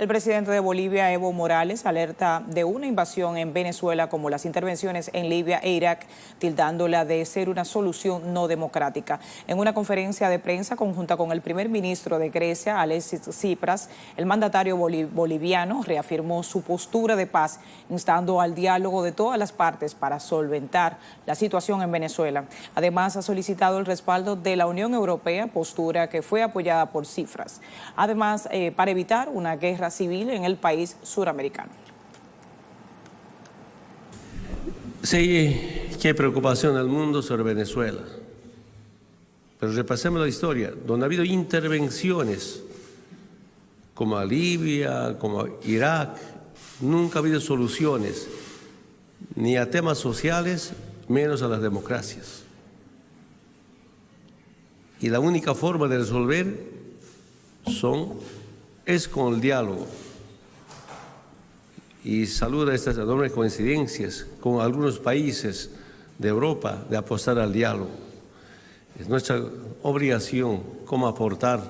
El presidente de Bolivia, Evo Morales, alerta de una invasión en Venezuela como las intervenciones en Libia e Irak, tildándola de ser una solución no democrática. En una conferencia de prensa conjunta con el primer ministro de Grecia, Alexis Tsipras, el mandatario boliviano reafirmó su postura de paz, instando al diálogo de todas las partes para solventar la situación en Venezuela. Además, ha solicitado el respaldo de la Unión Europea, postura que fue apoyada por Cifras. Además, eh, para evitar una guerra civil en el país suramericano. Sí, hay preocupación el mundo sobre Venezuela. Pero repasemos la historia, donde ha habido intervenciones como a Libia, como a Irak, nunca ha habido soluciones, ni a temas sociales, menos a las democracias. Y la única forma de resolver son es con el diálogo. Y saluda estas enormes coincidencias con algunos países de Europa de apostar al diálogo. Es nuestra obligación como aportar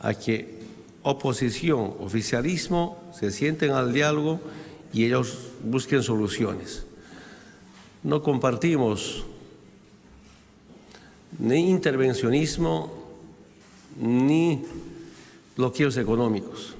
a que oposición, oficialismo se sienten al diálogo y ellos busquen soluciones. No compartimos ni intervencionismo ni bloqueos económicos.